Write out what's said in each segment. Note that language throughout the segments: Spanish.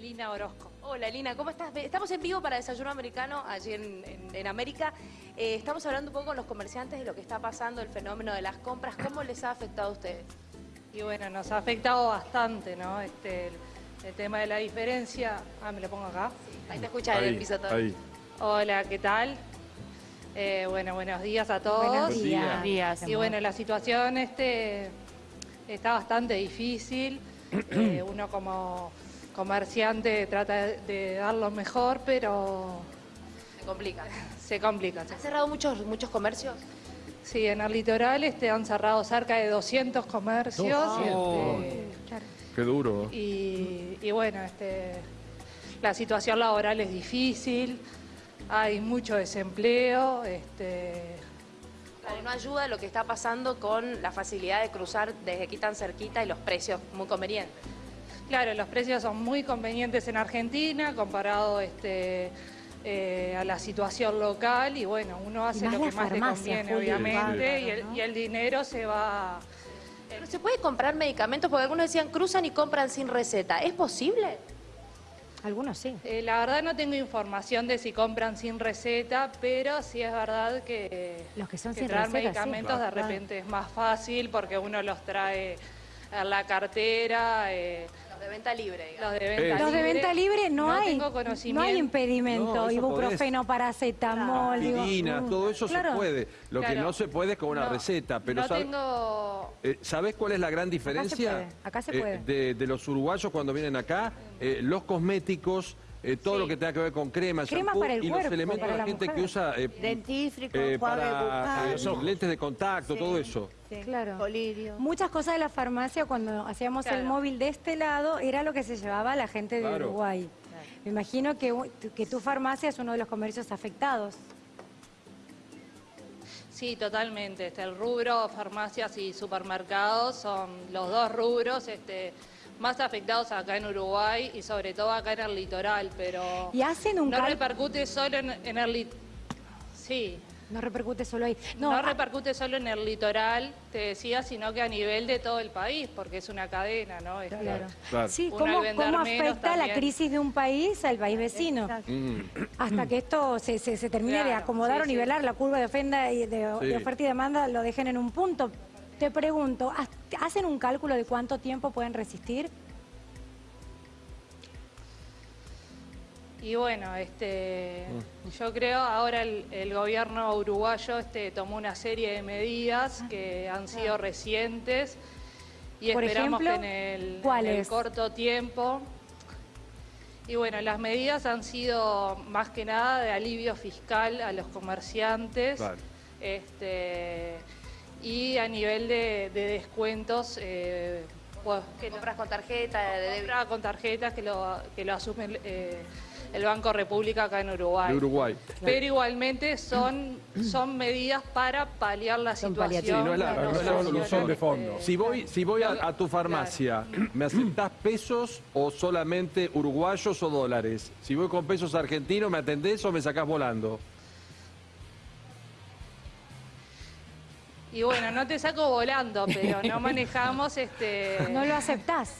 Elina Orozco. Hola Lina, ¿cómo estás? Estamos en vivo para Desayuno Americano, allí en, en- en América. Eh, estamos hablando un poco con los comerciantes de lo que está pasando, el fenómeno de las compras. ¿Cómo les ha afectado a ustedes? Y bueno, nos ha afectado bastante, ¿no? Este, el, el tema de la diferencia. Ah, me lo pongo acá. Ahí te escucha en el piso todo. ahí. Hola, ¿qué tal? Eh, bueno, buenos días a todos. Buenos Buen días. día. Buenos días. Y bueno, la situación este, está bastante difícil. Eh, uno como comerciante trata de, dar lo mejor, pero Se complica. se complica. ¿Han cerrado muchos, muchos comercios? Sí, en el litoral este, han cerrado cerca de 200 comercios. este, Qué duro. y, y bueno, este, la situación laboral es difícil, hay mucho desempleo. Este, Claro, no ayuda lo que está pasando con la facilidad de cruzar desde aquí tan cerquita y los precios muy convenientes. Claro, los precios son muy convenientes en Argentina comparado este, eh, a la situación local y bueno, uno hace lo que más le conviene, Juli, obviamente, y, el, ¿no? y el dinero se va... Pero ¿Se puede comprar medicamentos? Porque algunos decían cruzan y compran sin receta. ¿Es posible? Algunos sí. Eh, la verdad no tengo información de si compran sin receta, pero sí es verdad que, Los que son que sin traer receta, sí. medicamentos de Claro. repente es más fácil porque uno los trae la cartera, eh, Los de venta libre, digamos. los de venta Los de libre. venta libre no, hay tengo no hay impedimento, No, ibuprofeno, paracetamol, digo, Aspirina, mm, todo eso claro. se puede. Lo que no se puede es con una No, receta. Pero no sabe- tengo... eh, ¿Sabés cuál es la gran diferencia? puede, acá se eh, puede. de, de los uruguayos cuando vienen acá? Eh, los cosméticos, eh, todo Sí. lo que tenga que ver con crema, Crema shampoo para el y cuerpo, los elementos para de la la gente que usa eh, Dentífrico, eh, para eh, bucal, lentes de contacto, todo eso. sí, Claro. colirio. Muchas cosas de la farmacia cuando hacíamos el móvil de este lado era lo que se llevaba la gente de Claro. Uruguay. Me imagino que, que tu farmacia es uno de los comercios afectados. Sí, totalmente. Este, el rubro, farmacias y supermercados son los dos rubros este, más afectados acá en Uruguay y sobre todo acá en el litoral, pero Y hacen un no cal- repercute solo en, en el lit- Sí, No repercute solo ahí. no, No, repercute solo en el litoral, te decía, sino que a nivel de todo el país, porque es una cadena, ¿no? Este, Claro. Claro. Sí, ¿cómo, cómo afecta la crisis de un país al país vecino? Exacto. Mm. Hasta que esto se, se, se termine de acomodar sí, o sí. nivelar la curva de, ofenda y de, Sí. de oferta y demanda, lo dejen en un punto. Te pregunto, ¿has- ¿hacen un cálculo de cuánto tiempo pueden resistir? Y bueno, este, Mm. yo creo ahora el, el gobierno uruguayo este, tomó una serie de medidas que han sido recientes y Por esperamos ejemplo, que en el, en corto tiempo. Y bueno, las medidas han sido más que nada de alivio fiscal a los comerciantes Claro. este, y a nivel de, de descuentos. eh, pues, Que compras con tarjeta, de compra con tarjetas que lo, que lo asume eh, el Banco República acá en Uruguay. De Uruguay. Pero igualmente son, son medidas para paliar la Son situación. Sí, no es la- de no los es la solución acciones, de fondo. este, Si voy, si voy a, a tu farmacia, ¿me aceptás pesos o solamente uruguayos o dólares? Si voy con pesos argentinos, ¿me atendés o me sacás volando? Y bueno, no te saco volando, pero no manejamos este. ¿No lo aceptás?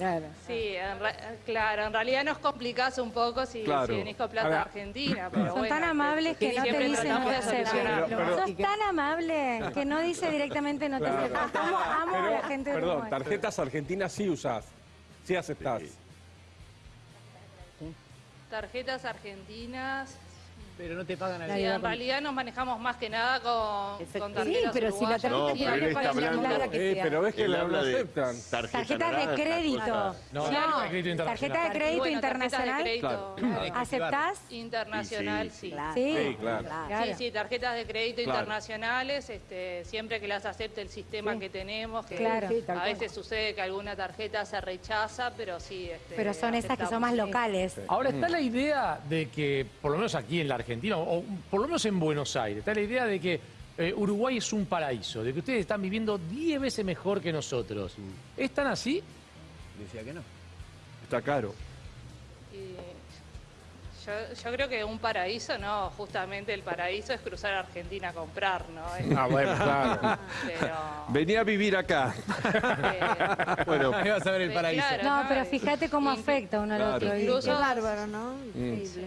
Sí, en re- claro, en realidad nos complicás un poco si, Claro. si venís con plata Ahora, argentina. Pero Son bueno, tan amables que no te dicen de. Pero- pero- Sos tan amable que no dice directamente no te Claro. acepto. Amo, a la gente de perdón, Uruguay. tarjetas argentinas sí usás, sí aceptás. Tarjetas argentinas. Pero no te pagan al Sí, en realidad nos manejamos más que nada con, con tarjetas pero si la tarjeta No, está hablando- que Eh, sea. pero ves que la, no habla de aceptan. tarjeta Tarjeta de crédito. No, Claro. de crédito internacional. Tarjeta de crédito internacional. de crédito. Claro. ¿Aceptás? Internacional, Sí, sí. Claro. Sí. Sí. Sí, sí, tarjetas de crédito Claro. internacionales, este, siempre que las acepte el sistema Sí. que tenemos, que. Sí, a veces sucede que alguna tarjeta se rechaza, pero sí. este, Pero son esas que son más locales. Ahora está la idea de que, por lo menos aquí en la Argentina, o por lo menos en Buenos Aires, está la idea de que eh, Uruguay es un paraíso, de que ustedes están viviendo 10 veces mejor que nosotros. ¿Es tan así? Está caro. Yo, yo creo que un paraíso no, justamente el paraíso es cruzar a Argentina a comprar, ¿no? Es- Ah, bueno, claro. Pero, Venía a vivir acá. eh, Bueno, Ahí vas a ver el Sí, paraíso. claro. No, pero fíjate cómo afecta uno al Claro. otro. Incluso- Qué bárbaro, ¿no? Increíble.